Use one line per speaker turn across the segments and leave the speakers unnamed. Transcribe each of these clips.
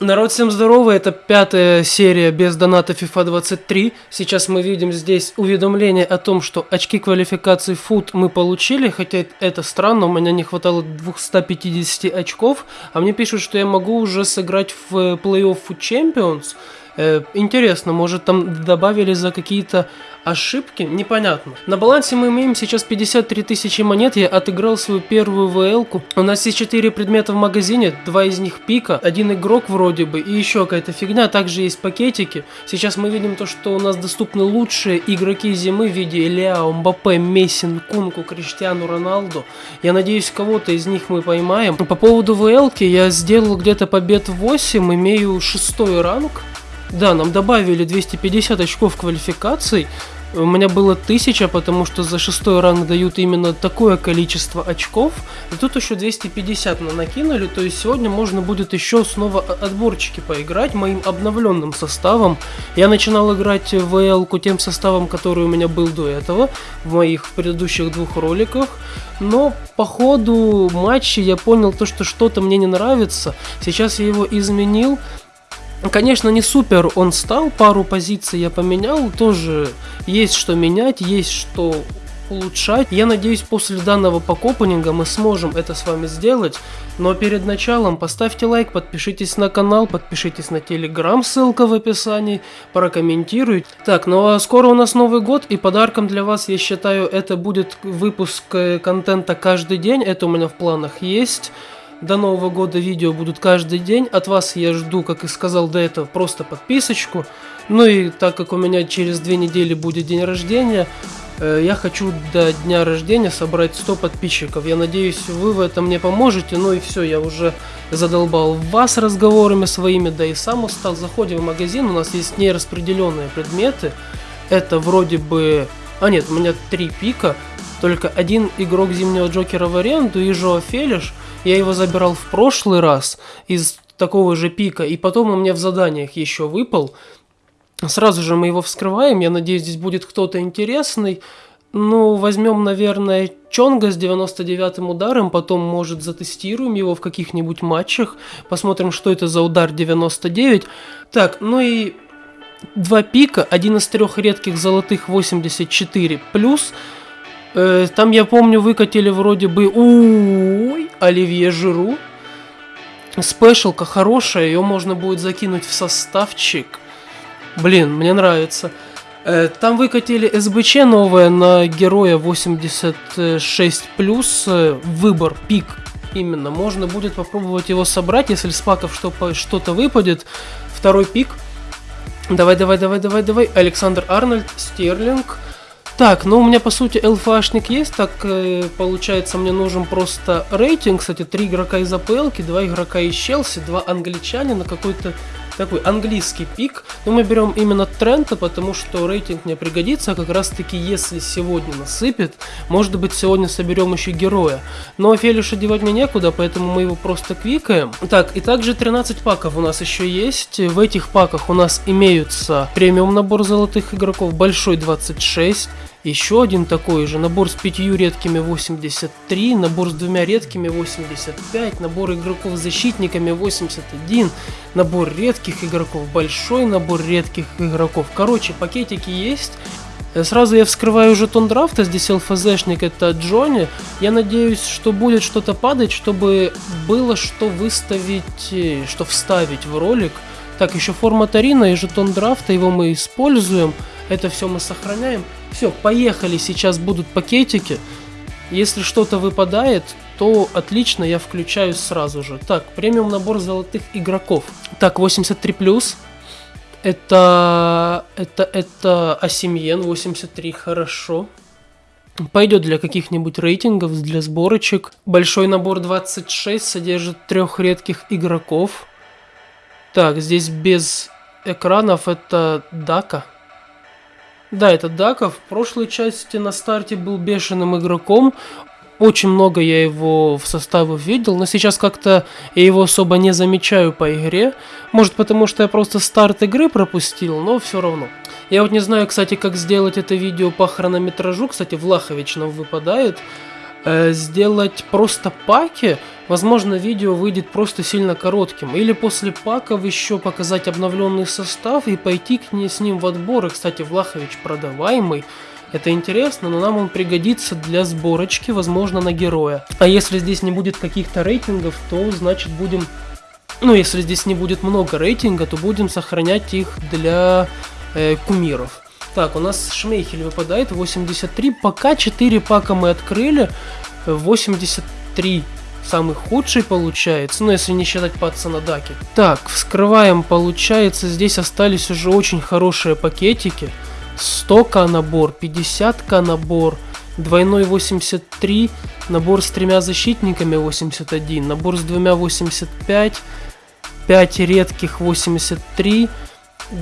Народ, всем здорово, это пятая серия без доната FIFA 23. Сейчас мы видим здесь уведомление о том, что очки квалификации FUT мы получили, хотя это странно, у меня не хватало 250 очков, а мне пишут, что я могу уже сыграть в плей-офф Champions. Э, интересно, может там добавили за какие-то ошибки? Непонятно. На балансе мы имеем сейчас 53 тысячи монет, я отыграл свою первую ВЛ-ку. У нас есть 4 предмета в магазине, два из них пика, один игрок вроде бы и еще какая-то фигня, также есть пакетики. Сейчас мы видим то, что у нас доступны лучшие игроки зимы в виде Ляо, Мбаппе, Мессин, Кунку, Криштиану Роналду. Я надеюсь, кого-то из них мы поймаем. По поводу ВЛ-ки я сделал где-то побед 8, имею шестой ранг. Да, нам добавили 250 очков квалификаций. У меня было 1000, потому что за шестой ранг дают именно такое количество очков. И тут еще 250 на накинули, то есть сегодня можно будет еще снова отборчики поиграть моим обновленным составом. Я начинал играть в эл тем составом, который у меня был до этого, в моих предыдущих двух роликах. Но по ходу матча я понял то, что что-то мне не нравится. Сейчас я его изменил. Конечно, не супер он стал, пару позиций я поменял, тоже есть что менять, есть что улучшать. Я надеюсь, после данного покопанинга мы сможем это с вами сделать. Но перед началом поставьте лайк, подпишитесь на канал, подпишитесь на телеграм, ссылка в описании, прокомментируйте. Так, ну а скоро у нас Новый год, и подарком для вас, я считаю, это будет выпуск э, контента каждый день, это у меня в планах есть. До Нового года видео будут каждый день. От вас я жду, как и сказал до этого, просто подписочку. Ну и так как у меня через две недели будет день рождения, э, я хочу до дня рождения собрать 100 подписчиков. Я надеюсь, вы в этом мне поможете. Ну и все, я уже задолбал вас разговорами своими, да и сам устал. Заходим в магазин, у нас есть нераспределенные предметы. Это вроде бы... А нет, у меня три пика. Только один игрок Зимнего Джокера в аренду и Жоа Фелиш – я его забирал в прошлый раз из такого же пика, и потом он мне в заданиях еще выпал. Сразу же мы его вскрываем, я надеюсь, здесь будет кто-то интересный. Ну, возьмем, наверное, Чонга с 99-м ударом, потом, может, затестируем его в каких-нибудь матчах, посмотрим, что это за удар 99. Так, ну и два пика, один из трех редких золотых 84 плюс – Э, там, я помню, выкатили вроде бы... Ой, Оливье Жиру. Спешалка хорошая, ее можно будет закинуть в составчик. Блин, мне нравится. Э, там выкатили СБЧ новое на героя 86+, э, выбор, пик именно. Можно будет попробовать его собрать, если с паков что-то выпадет. Второй пик. Давай, давай, давай, давай, давай. Александр Арнольд, Стерлинг. Так, ну у меня по сути ЛФАшник есть, так э, получается мне нужен просто рейтинг, кстати, три игрока из АПЛ, два игрока из Челси, два англичанина, какой-то такой английский пик. Но мы берем именно Трента, потому что рейтинг мне пригодится, а как раз таки если сегодня насыпет, может быть сегодня соберем еще героя. Но Фелиша девать мне некуда, поэтому мы его просто квикаем. Так, и также 13 паков у нас еще есть. В этих паках у нас имеются премиум набор золотых игроков, большой 26, еще один такой же, набор с пятью редкими 83, набор с двумя редкими 85, набор игроков защитниками 81, набор редких игроков, большой набор редких игроков. Короче, пакетики есть. Э, сразу я вскрываю жетон драфта, здесь ЛФЗшник, это Джонни. Я надеюсь, что будет что-то падать, чтобы было что выставить, э, что вставить в ролик. Так, еще форма Тарина и жетон драфта, его мы используем. Это все мы сохраняем. Все, поехали, сейчас будут пакетики. Если что-то выпадает, то отлично, я включаюсь сразу же. Так, премиум набор золотых игроков. Так, 83 плюс. Это, это, это Асимьен 83, хорошо. Пойдет для каких-нибудь рейтингов, для сборочек. Большой набор 26 содержит трех редких игроков. Так, здесь без экранов это Дака. Да, это Даков. В прошлой части на старте был бешеным игроком. Очень много я его в составе видел, но сейчас как-то я его особо не замечаю по игре. Может потому, что я просто старт игры пропустил, но все равно. Я вот не знаю, кстати, как сделать это видео по хронометражу. Кстати, Влахович нам выпадает. Э, сделать просто паки, возможно, видео выйдет просто сильно коротким. Или после паков еще показать обновленный состав и пойти к ней с ним в отбор. И, кстати, Влахович продаваемый. Это интересно, но нам он пригодится для сборочки, возможно, на героя. А если здесь не будет каких-то рейтингов, то значит будем... Ну, если здесь не будет много рейтинга, то будем сохранять их для э, кумиров. Так, у нас Шмейхель выпадает 83. Пока 4 пака мы открыли. 83 самый худший получается, ну если не считать пацана Даки. Так, вскрываем, получается, здесь остались уже очень хорошие пакетики. 100к набор, 50к набор, двойной 83, набор с тремя защитниками 81, набор с двумя 85, 5 редких 83.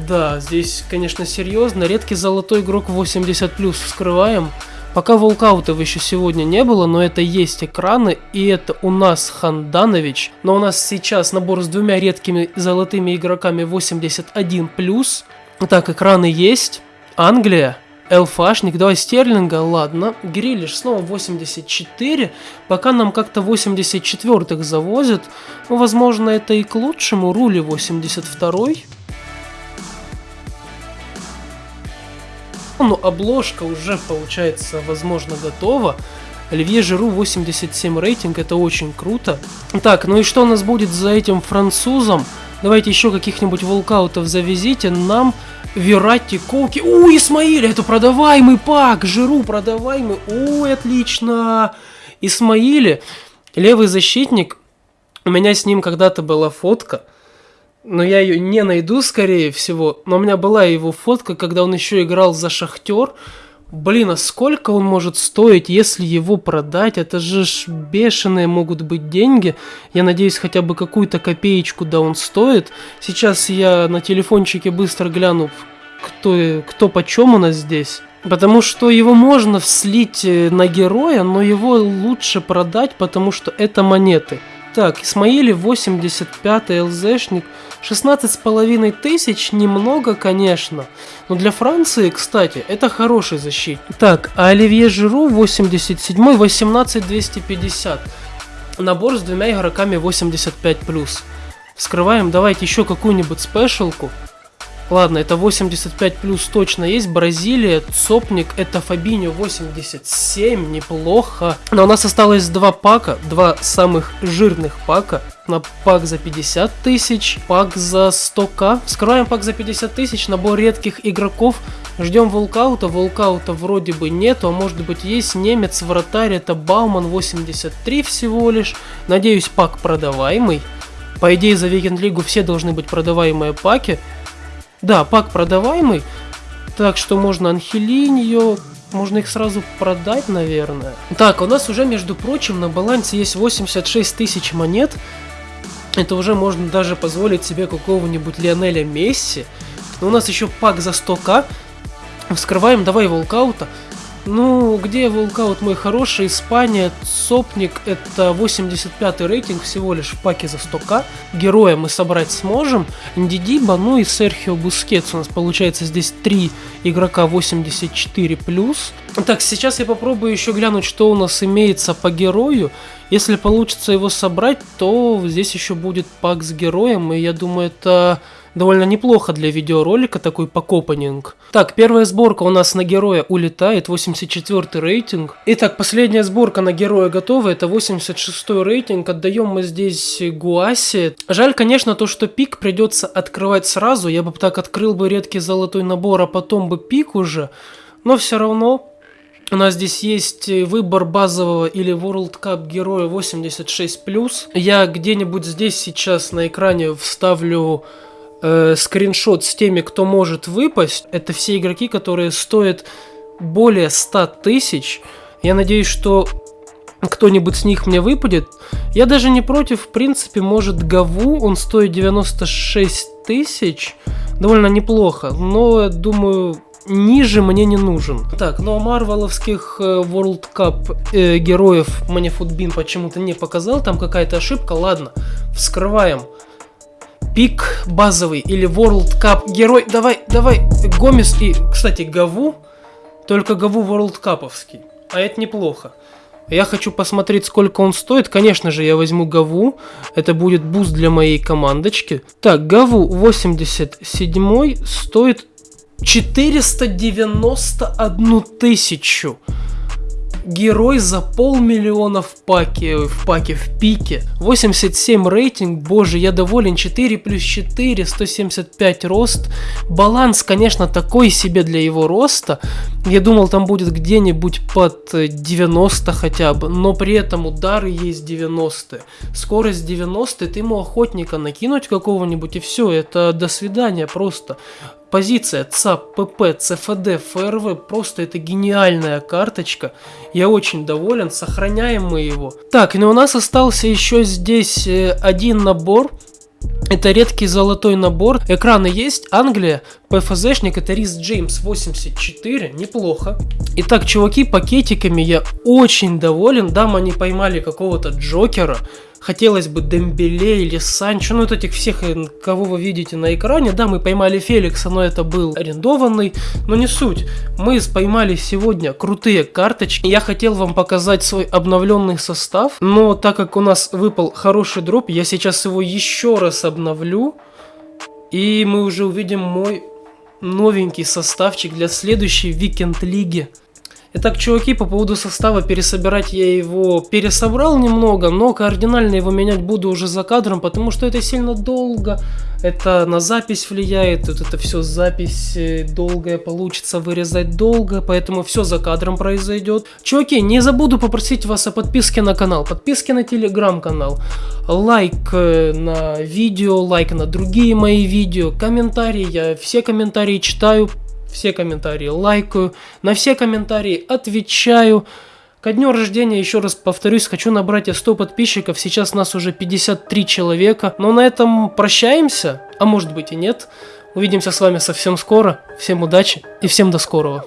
Да, здесь, конечно, серьезно. Редкий золотой игрок 80 плюс вскрываем. Пока волкаутов еще сегодня не было, но это есть экраны, и это у нас Ханданович. Но у нас сейчас набор с двумя редкими золотыми игроками 81 плюс. Так, экраны есть. Англия, Элфашник, давай Стерлинга, ладно. Грилиш снова 84. Пока нам как-то 84-х завозят. Ну, возможно, это и к лучшему. Рули 82-й. Ну, обложка уже, получается, возможно, готова. Оливье Жиру 87 рейтинг, это очень круто. Так, ну и что у нас будет за этим французом? Давайте еще каких-нибудь волкаутов завезите. Нам Верати, Коуки. У, Исмаиль, это продаваемый пак. Жиру продаваемый. Ой, отлично. Исмаиле, левый защитник. У меня с ним когда-то была фотка. Но я ее не найду, скорее всего. Но у меня была его фотка, когда он еще играл за Шахтер. Блин, а сколько он может стоить, если его продать? Это же ж бешеные могут быть деньги. Я надеюсь, хотя бы какую-то копеечку да он стоит. Сейчас я на телефончике быстро гляну, кто, кто почем у нас здесь. Потому что его можно слить э, на героя, но его лучше продать, потому что это монеты. Так, Исмаили 85-й ЛЗшник. 16,5 тысяч, немного, конечно. Но для Франции, кстати, это хороший защитник. Так, а Оливье Жиру 87-й, 18 Набор с двумя игроками 85+. Вскрываем, давайте еще какую-нибудь спешалку. Ладно, это 85 плюс точно есть. Бразилия, Цопник, это Фабиньо 87, неплохо. Но у нас осталось два пака, два самых жирных пака. На пак за 50 тысяч, пак за 100к. Вскрываем пак за 50 тысяч, набор редких игроков. Ждем волкаута, волкаута вроде бы нету, а может быть есть немец, вратарь, это Бауман 83 всего лишь. Надеюсь, пак продаваемый. По идее, за Викенд Лигу все должны быть продаваемые паки. Да, пак продаваемый, так что можно Анхелиньо, можно их сразу продать, наверное. Так, у нас уже, между прочим, на балансе есть 86 тысяч монет. Это уже можно даже позволить себе какого-нибудь Лионеля Месси. Но у нас еще пак за 100к. Вскрываем, давай walkout а. Ну, где walkout мой хороший? Испания, ЦОПник, это 85 рейтинг всего лишь в паке за 100к. Героя мы собрать сможем. Ндидиба, ну и Серхио Бускетс. У нас получается здесь 3 игрока 84+. Так, сейчас я попробую еще глянуть, что у нас имеется по герою. Если получится его собрать, то здесь еще будет пак с героем. И я думаю, это довольно неплохо для видеоролика, такой pack opening. Так, первая сборка у нас на героя улетает, 84 рейтинг. Итак, последняя сборка на героя готова, это 86 рейтинг, отдаем мы здесь Гуаси. Жаль, конечно, то, что пик придется открывать сразу, я бы так открыл бы редкий золотой набор, а потом бы пик уже, но все равно у нас здесь есть выбор базового или World Cup героя 86+. Я где-нибудь здесь сейчас на экране вставлю э, скриншот с теми, кто может выпасть. Это все игроки, которые стоят более 100 тысяч. Я надеюсь, что кто-нибудь с них мне выпадет. Я даже не против, в принципе, может Гаву, он стоит 96 тысяч. Довольно неплохо, но, думаю, ниже мне не нужен. Так, ну а марвеловских э, World Cup э, героев мне Футбин почему-то не показал, там какая-то ошибка. Ладно, вскрываем пик базовый или World Cup герой. Давай, давай, Гомес и, кстати, Гаву. Только Гаву World Cupovский. А это неплохо. Я хочу посмотреть, сколько он стоит. Конечно же, я возьму Гаву. Это будет буст для моей командочки. Так, Гаву 87 стоит 491 тысячу. Герой за полмиллиона в паке, в паке, в пике. 87 рейтинг, боже, я доволен. 4 плюс 4, 175 рост. Баланс, конечно, такой себе для его роста. Я думал, там будет где-нибудь под 90 хотя бы, но при этом удары есть 90. Скорость 90, ты ему охотника накинуть какого-нибудь и все, это до свидания просто. Позиция ЦАП, ПП, ЦФД, ФРВ, просто это гениальная карточка. Я очень доволен, сохраняем мы его. Так, ну у нас остался еще здесь э, один набор. Это редкий золотой набор. Экраны есть. Англия. ПФЗшник. Это Рис Джеймс 84. Неплохо. Итак, чуваки, пакетиками я очень доволен. Дам они поймали какого-то Джокера. Хотелось бы Дембеле или Санчо, ну вот этих всех, э, кого вы видите на экране. Да, мы поймали Феликса, но это был арендованный, но не суть. Мы поймали сегодня крутые карточки. Я хотел вам показать свой обновленный состав, но так как у нас выпал хороший дроп, я сейчас его еще раз обновлю. И мы уже увидим мой новенький составчик для следующей Викенд Лиги. Итак, чуваки, по поводу состава пересобирать я его пересобрал немного, но кардинально его менять буду уже за кадром, потому что это сильно долго, это на запись влияет, тут это все запись э, долгая получится, вырезать долго, поэтому все за кадром произойдет. Чуваки, не забуду попросить вас о подписке на канал, подписке на телеграм-канал, лайк э, на видео, лайк на другие мои видео, комментарии, я все комментарии читаю, все комментарии лайкаю, на все комментарии отвечаю. Ко дню рождения, еще раз повторюсь, хочу набрать 100 подписчиков, сейчас нас уже 53 человека. Но на этом прощаемся, а может быть и нет. Увидимся с вами совсем скоро. Всем удачи и всем до скорого.